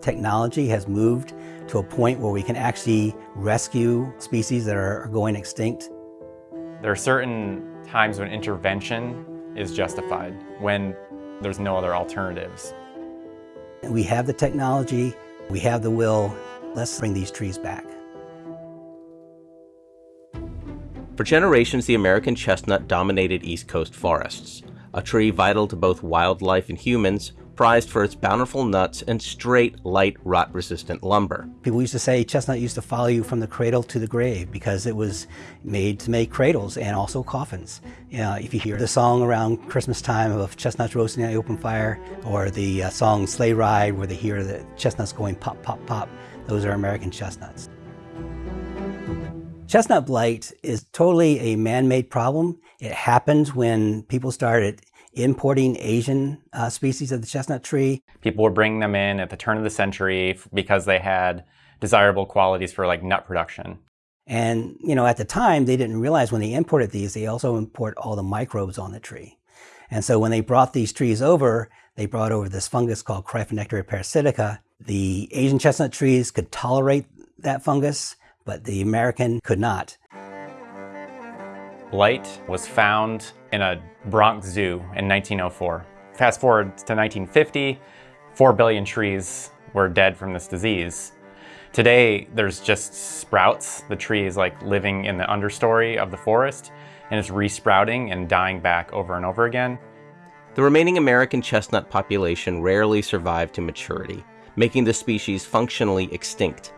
technology has moved to a point where we can actually rescue species that are going extinct. There are certain times when intervention is justified, when there's no other alternatives. We have the technology, we have the will, let's bring these trees back. For generations, the American chestnut dominated East Coast forests, a tree vital to both wildlife and humans, prized for its bountiful nuts and straight, light, rot-resistant lumber. People used to say chestnut used to follow you from the cradle to the grave because it was made to make cradles and also coffins. If you hear the song around Christmas time of chestnuts roasting in the open fire, or the uh, song Sleigh Ride where they hear the chestnuts going pop, pop, pop, those are American chestnuts. Chestnut blight is totally a man-made problem. It happened when people started importing Asian uh, species of the chestnut tree. People were bringing them in at the turn of the century because they had desirable qualities for like nut production. And, you know, at the time, they didn't realize when they imported these, they also import all the microbes on the tree. And so when they brought these trees over, they brought over this fungus called Cryphonectria parasitica. The Asian chestnut trees could tolerate that fungus, but the American could not. Blight was found in a Bronx zoo in 1904. Fast forward to 1950, 4 billion trees were dead from this disease. Today, there's just sprouts. The tree is like living in the understory of the forest and it's resprouting and dying back over and over again. The remaining American chestnut population rarely survived to maturity, making the species functionally extinct.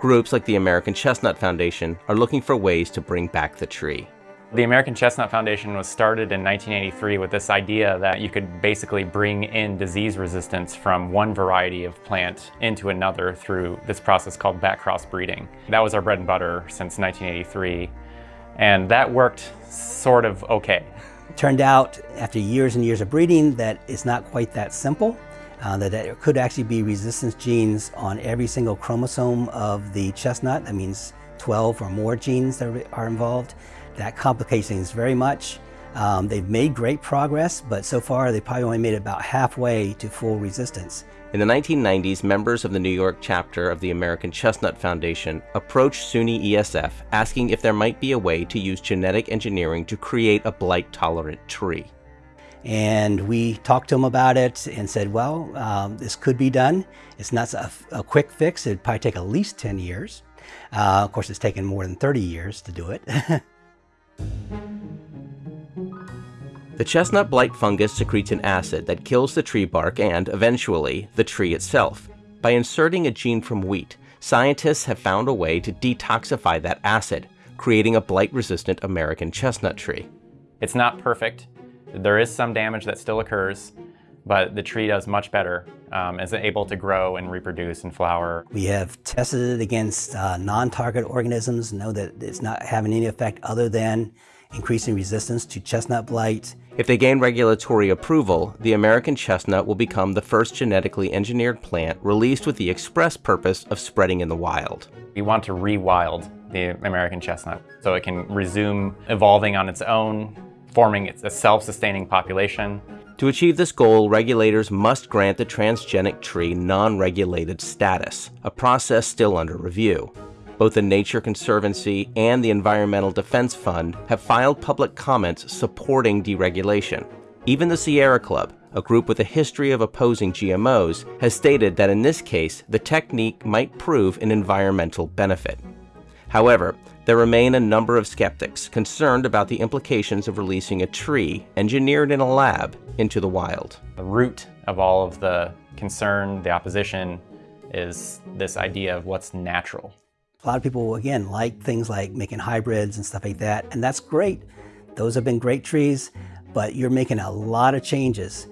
Groups like the American Chestnut Foundation are looking for ways to bring back the tree. The American Chestnut Foundation was started in 1983 with this idea that you could basically bring in disease resistance from one variety of plant into another through this process called back cross breeding. That was our bread and butter since 1983, and that worked sort of okay. It turned out after years and years of breeding that it's not quite that simple uh, that there could actually be resistance genes on every single chromosome of the chestnut. That means 12 or more genes that are involved. That complicates things very much. Um, they've made great progress, but so far they probably only made about halfway to full resistance. In the 1990s, members of the New York chapter of the American Chestnut Foundation approached SUNY ESF asking if there might be a way to use genetic engineering to create a blight-tolerant tree. And we talked to them about it and said, well, um, this could be done. It's not a, a, quick fix. It'd probably take at least 10 years. Uh, of course, it's taken more than 30 years to do it. the chestnut blight fungus secretes an acid that kills the tree bark and, eventually, the tree itself. By inserting a gene from wheat, scientists have found a way to detoxify that acid, creating a blight-resistant American chestnut tree. It's not perfect, there is some damage that still occurs, but the tree does much better, um, is able to grow and reproduce and flower. We have tested it against uh, non-target organisms, know that it's not having any effect other than increasing resistance to chestnut blight. If they gain regulatory approval, the American chestnut will become the first genetically engineered plant released with the express purpose of spreading in the wild. We want to rewild the American chestnut so it can resume evolving on its own, forming a self-sustaining population. To achieve this goal, regulators must grant the transgenic tree non-regulated status, a process still under review. Both the Nature Conservancy and the Environmental Defense Fund have filed public comments supporting deregulation. Even the Sierra Club, a group with a history of opposing GMOs, has stated that in this case, the technique might prove an environmental benefit. However, there remain a number of skeptics concerned about the implications of releasing a tree engineered in a lab into the wild. The root of all of the concern, the opposition, is this idea of what's natural. A lot of people, again, like things like making hybrids and stuff like that, and that's great. Those have been great trees, but you're making a lot of changes.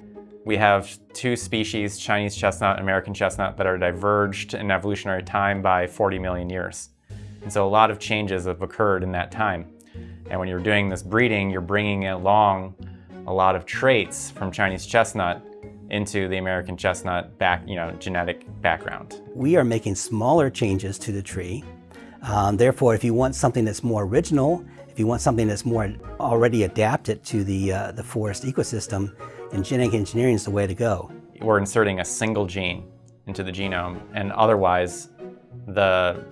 We have two species, Chinese chestnut and American chestnut, that are diverged in evolutionary time by 40 million years. And so a lot of changes have occurred in that time. And when you're doing this breeding, you're bringing along a lot of traits from Chinese chestnut into the American chestnut back, you know, genetic background. We are making smaller changes to the tree. Um, therefore, if you want something that's more original, if you want something that's more already adapted to the, uh, the forest ecosystem, then genetic engineering is the way to go. We're inserting a single gene into the genome, and otherwise the,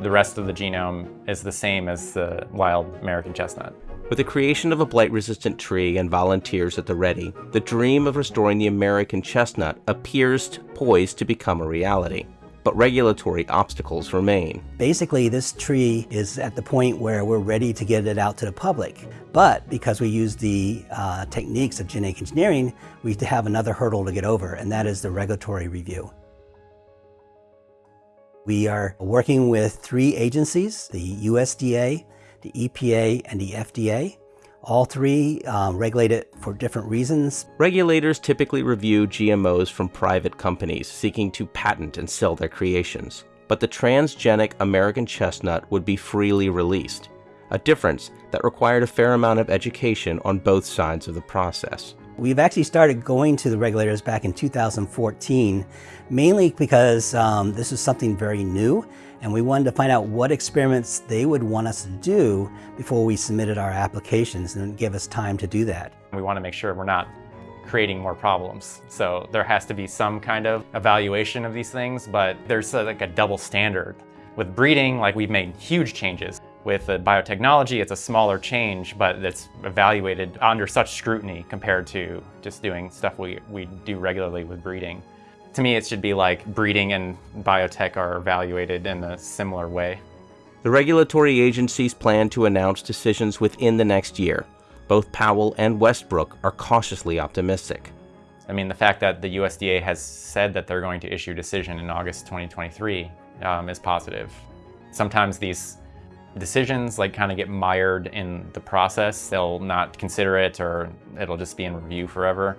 the rest of the genome is the same as the wild American chestnut. With the creation of a blight-resistant tree and volunteers at the ready, the dream of restoring the American chestnut appears poised to become a reality. But regulatory obstacles remain. Basically, this tree is at the point where we're ready to get it out to the public. But because we use the uh, techniques of genetic engineering, we have another hurdle to get over, and that is the regulatory review. We are working with three agencies, the USDA, the EPA, and the FDA. All three um, regulate it for different reasons. Regulators typically review GMOs from private companies seeking to patent and sell their creations. But the transgenic American chestnut would be freely released, a difference that required a fair amount of education on both sides of the process. We've actually started going to the regulators back in 2014, mainly because um, this is something very new and we wanted to find out what experiments they would want us to do before we submitted our applications and give us time to do that. We want to make sure we're not creating more problems. So there has to be some kind of evaluation of these things, but there's a, like a double standard. With breeding, like we've made huge changes. With biotechnology, it's a smaller change, but it's evaluated under such scrutiny compared to just doing stuff we, we do regularly with breeding. To me, it should be like breeding and biotech are evaluated in a similar way. The regulatory agencies plan to announce decisions within the next year. Both Powell and Westbrook are cautiously optimistic. I mean, the fact that the USDA has said that they're going to issue a decision in August 2023 um, is positive. Sometimes these decisions like kind of get mired in the process. They'll not consider it or it'll just be in review forever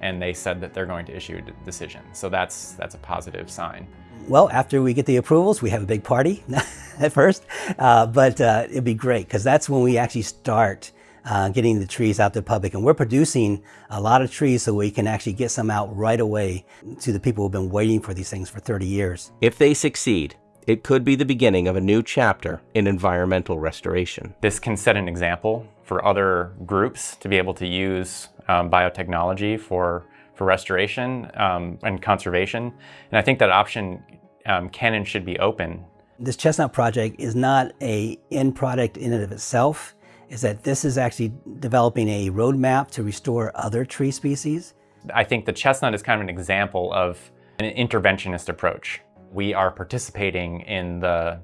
and they said that they're going to issue a decision. So that's, that's a positive sign. Well, after we get the approvals, we have a big party at first, uh, but uh, it'd be great because that's when we actually start uh, getting the trees out to the public. And we're producing a lot of trees so we can actually get some out right away to the people who've been waiting for these things for 30 years. If they succeed, it could be the beginning of a new chapter in environmental restoration. This can set an example for other groups to be able to use um, biotechnology for, for restoration um, and conservation. And I think that option um, can and should be open. This chestnut project is not a end product in and of itself, is that this is actually developing a roadmap to restore other tree species. I think the chestnut is kind of an example of an interventionist approach. We are participating in the,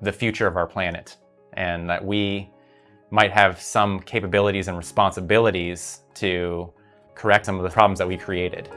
the future of our planet and that we might have some capabilities and responsibilities to correct some of the problems that we created.